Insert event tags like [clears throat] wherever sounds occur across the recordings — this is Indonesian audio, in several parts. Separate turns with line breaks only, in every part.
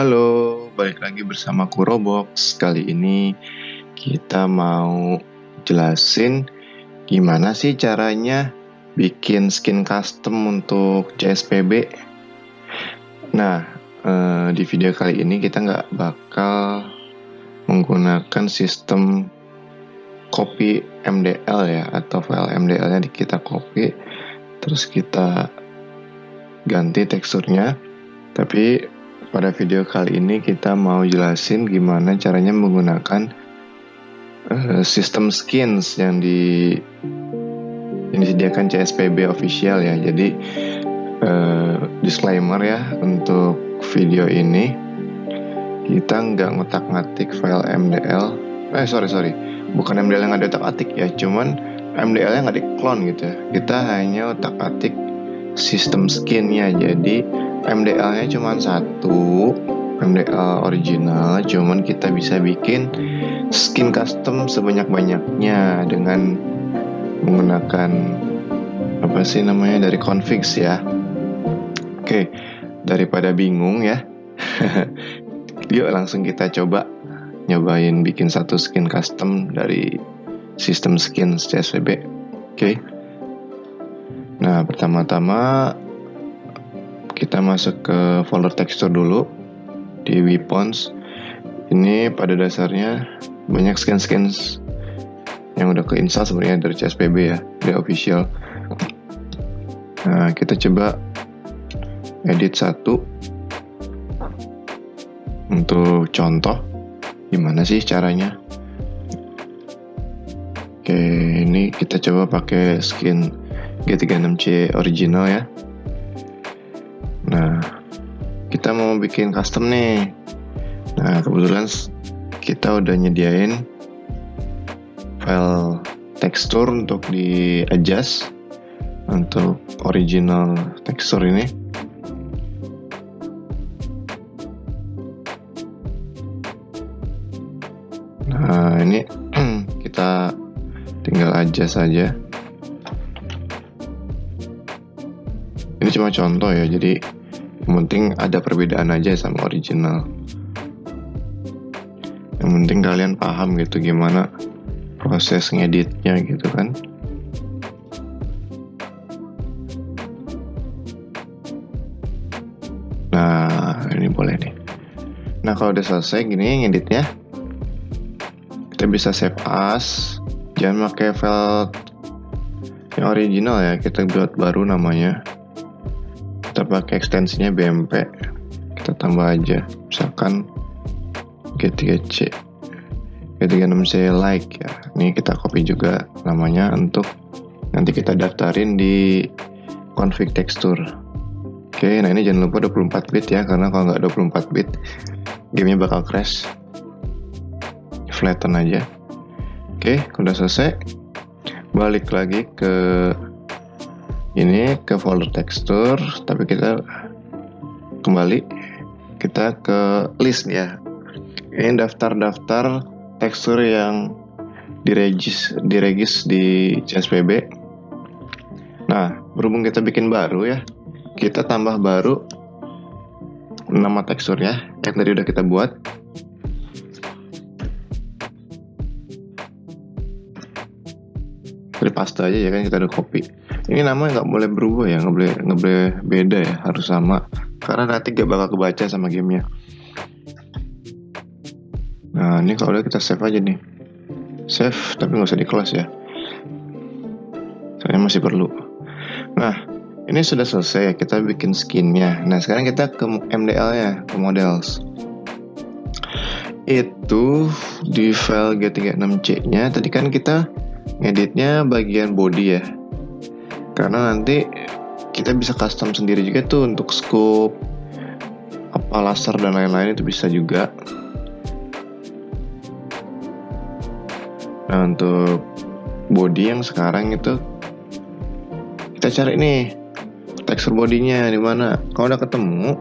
Halo, balik lagi bersama Kurobox. Kali ini kita mau jelasin gimana sih caranya bikin skin custom untuk CSPB. Nah, eh, di video kali ini kita nggak bakal menggunakan sistem copy MDL ya atau file MDL-nya kita copy terus kita ganti teksturnya tapi pada video kali ini kita mau jelasin gimana caranya menggunakan uh, sistem skins yang di yang disediakan CSPB official ya. Jadi uh, disclaimer ya untuk video ini kita nggak ngotak-ngatik file MDL. Eh sorry sorry, bukan MDL yang ada otak-atik ya, cuman MDL yang nggak diklon gitu ya. Kita hanya otak-atik sistem skinnya. Jadi MDL-nya cuma satu MDL original cuman kita bisa bikin skin custom sebanyak-banyaknya dengan menggunakan apa sih namanya dari configs ya. Oke daripada bingung ya. [laughs] Yuk langsung kita coba nyobain bikin satu skin custom dari sistem skin CSVB oke. Nah pertama-tama kita masuk ke folder tekstur dulu di weapons. Ini pada dasarnya banyak scan-scan yang udah keinstall sebenarnya dari CSPB ya dari official. Nah kita coba edit satu. Untuk contoh gimana sih caranya? Oke ini kita coba pakai skin G36C original ya mau bikin custom nih. Nah, kebetulan kita udah nyediain file tekstur untuk di adjust untuk original tekstur ini. Nah, ini [clears throat] kita tinggal adjust saja. Ini cuma contoh ya, jadi yang penting ada perbedaan aja sama original. Yang penting kalian paham gitu gimana proses ngeditnya gitu kan. Nah ini boleh nih. Nah kalau udah selesai gini ngeditnya kita bisa save as. Jangan pakai file yang original ya kita buat baru namanya kita pakai ekstensinya BMP kita tambah aja. Misalkan G3C G36C like ya. Ini kita copy juga namanya untuk nanti kita daftarin di config tekstur oke nah ini jangan lupa 24 bit ya karena kalau nggak 24 bit gamenya bakal crash. Flatten aja. Oke udah selesai. Balik lagi ke ini ke folder tekstur tapi kita kembali kita ke list ya. Ini daftar-daftar tekstur yang diregis diregis di CSPB nah berhubung kita bikin baru ya kita tambah baru nama teksturnya yang tadi udah kita buat dari paste aja ya kan kita udah copy ini namanya nggak boleh berubah ya nggak boleh nggak boleh beda ya harus sama. Karena nanti gak bakal kebaca sama gamenya. Nah ini kalau udah kita save aja nih. Save tapi nggak usah di close ya. Saya masih perlu. Nah ini sudah selesai ya kita bikin skinnya. Nah sekarang kita ke MDL ya ke models. Itu di file G36C nya tadi kan kita ngeditnya bagian body ya. Karena nanti kita bisa custom sendiri juga tuh untuk scope apa laser dan lain-lain itu bisa juga. Nah untuk body yang sekarang itu kita cari nih tekstur bodinya di mana. Kalau udah ketemu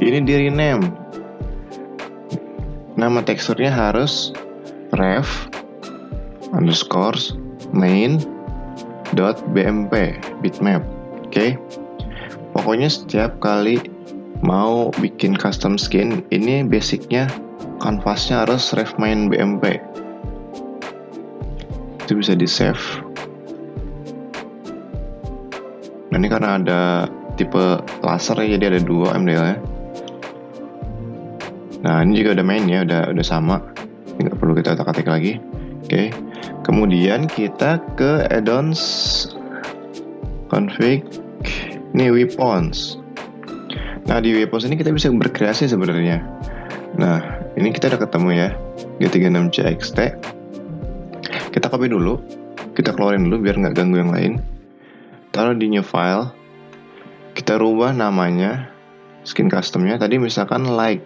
ini di rename. Nama teksturnya harus ref underscore main dot bmp bitmap. Oke. Okay? pokoknya setiap kali mau bikin custom skin ini basicnya kanvasnya harus ref main BMP itu bisa di save nah ini karena ada tipe laser ya jadi ada dua MDL nya nah ini juga udah main ya udah udah sama. Nggak perlu kita otak-atik lagi oke. Kemudian kita ke addons. Config. Ini weapons. Nah di weapons ini kita bisa berkreasi sebenarnya. Nah ini kita udah ketemu ya. G36CXT kita copy dulu. Kita keluarin dulu biar nggak ganggu yang lain. Taruh di new file. Kita rubah namanya skin customnya. Tadi misalkan like.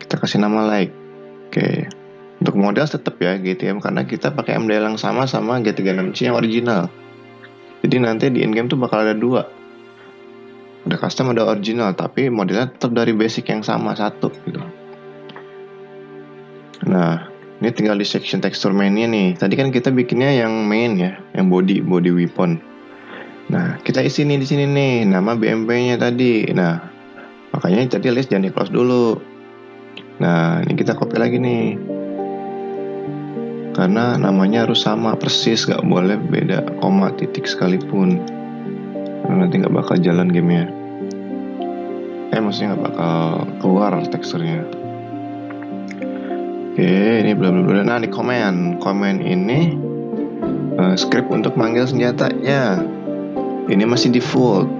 Kita kasih nama like. Oke untuk model tetap ya GTM karena kita pakai MDL yang sama sama G36C yang original. Jadi nanti di in-game tuh bakal ada dua. Ada custom ada original tapi modelnya tetap dari basic yang sama satu gitu. Nah, ini tinggal di section texture mainnya nih. Tadi kan kita bikinnya yang main ya, yang body body weapon. Nah, kita isi nih di sini nih nama BMP-nya tadi. Nah, makanya tadi list jangan di close dulu. Nah, ini kita copy lagi nih karena namanya harus sama persis gak boleh beda koma titik sekalipun. Karena nanti gak bakal jalan gamenya. Eh maksudnya gak bakal keluar teksturnya. Oke ini bla bla bla. Nah di command command ini uh, script untuk manggil senjatanya. Ini masih default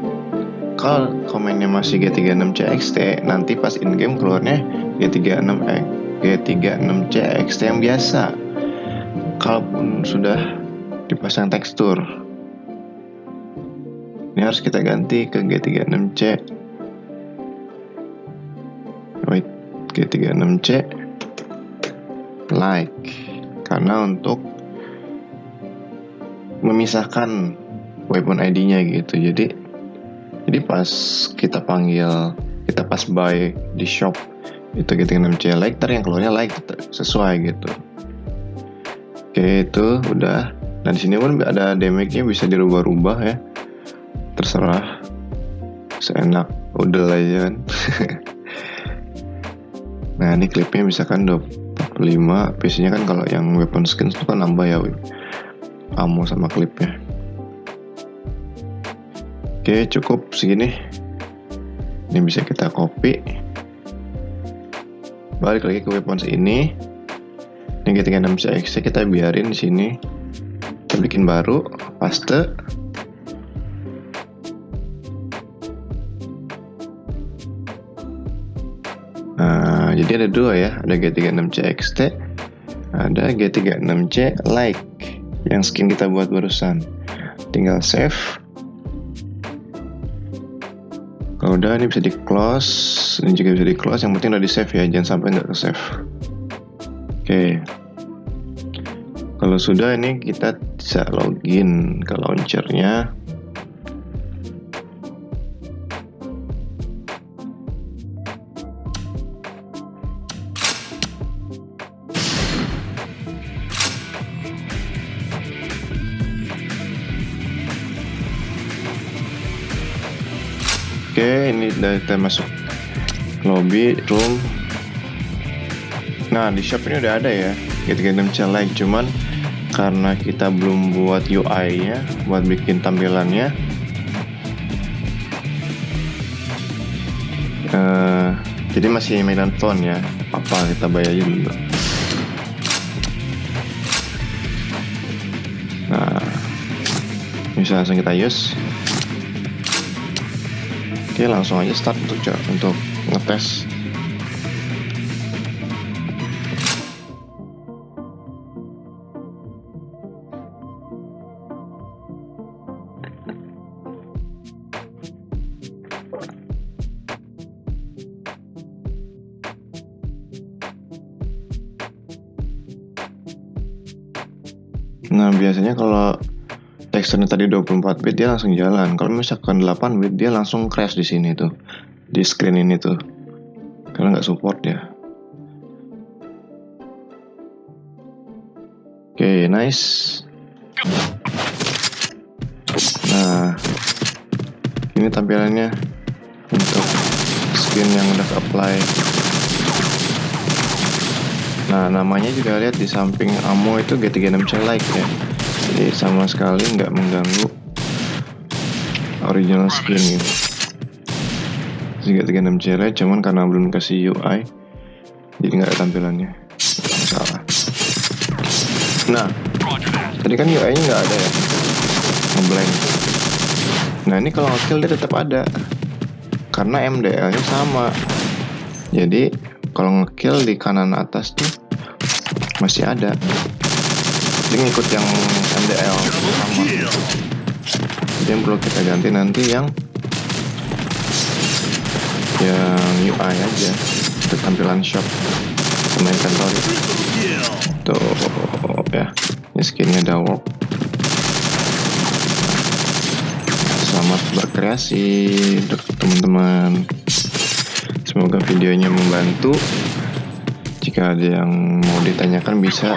kalau komennya masih G36CXT nanti pas in game keluarnya G36 eh, G36CXT yang biasa kalaupun sudah dipasang tekstur ini harus kita ganti ke G36C wait G36C like. Karena untuk memisahkan weapon ID-nya gitu. Jadi jadi pas kita panggil kita pas buy di shop itu G36C like ter yang keluarnya like sesuai gitu Oke itu udah. Nah di sini pun ada damage-nya bisa dirubah-rubah ya. Terserah. Seenak udah aja kan. [laughs] nah ini klipnya misalkan 25 biasanya kan kalau yang weapon skins itu kan nambah ya ammo sama klipnya oke cukup segini ini bisa kita copy balik lagi ke weapons ini ketika 6 CX kita biarin di sini. Kita bikin baru paste. Nah jadi ada dua ya. Ada G36CXT ada G36C like yang skin kita buat barusan. Tinggal save. Kalau udah ini bisa di close ini juga bisa di close yang penting udah di save ya jangan sampai nggak ke save Oke. Kalau sudah ini kita bisa login ke launchernya. Oke, ini udah kita masuk lobby room Nah di shop ini udah ada ya Get-Get like cuman karena kita belum buat UI nya buat bikin tampilannya uh, jadi masih mainan phone ya. Apa kita bayar dulu nah bisa langsung kita use. Oke langsung aja start untuk untuk ngetes Nah, biasanya kalau teksturnya tadi 24 bit dia langsung jalan. Kalau misalkan 8 bit dia langsung crash di sini tuh. Di screen ini tuh. Karena nggak support ya. Oke, okay, nice. Nah, ini tampilannya untuk skin yang udah apply nah namanya juga lihat di samping ammo itu G36C like ya. Jadi sama sekali nggak mengganggu original skin gitu. G36C like cuman karena belum kasih UI jadi nggak ada tampilannya. Salah. Nah tadi kan UI nya nggak ada ya? Ngeblank. Nah ini kalau ngekill dia tetap ada. Karena MDL nya sama. Jadi kalau ngekill di kanan atas tuh masih ada. Jadi ngikut yang MDL sama. Jadi yang perlu kita ganti nanti yang yang UI aja. Untuk tampilan shop sama inventory. Tuh ya. Ini skinnya udah work selamat berkreasi untuk teman-teman semoga videonya membantu. Jika ada yang mau ditanyakan bisa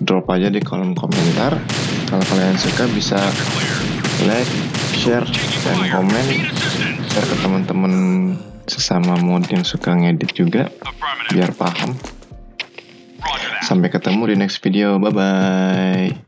drop aja di kolom komentar. Kalau kalian suka bisa like share dan komen. Share ke teman-teman sesama mod yang suka ngedit juga biar paham. Sampai ketemu di next video. Bye bye